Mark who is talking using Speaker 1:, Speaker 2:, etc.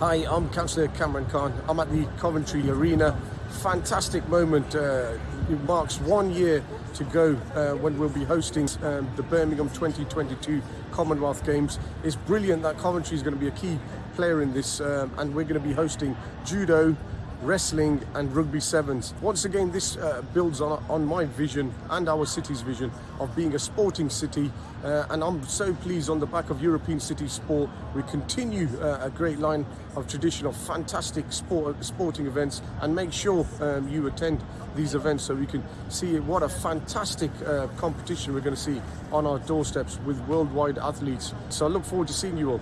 Speaker 1: Hi, I'm Councillor Kamran Caan. I'm at the Coventry Arena. Fantastic moment. Uh, it marks one year to go uh, when we'll be hosting um, the Birmingham 2022 Commonwealth Games. It's brilliant that Coventry is going to be a key player in this, um, and we're going to be hosting judo, wrestling and rugby sevens. Once again, this uh, builds on, on my vision and our city's vision of being a sporting city. Uh, and I'm so pleased on the back of European City Sport, we continue uh, a great line of tradition of fantastic sport, sporting events and make sure um, you attend these events so we can see what a fantastic uh, competition we're going to see on our doorsteps with worldwide athletes. So I look forward to seeing you all.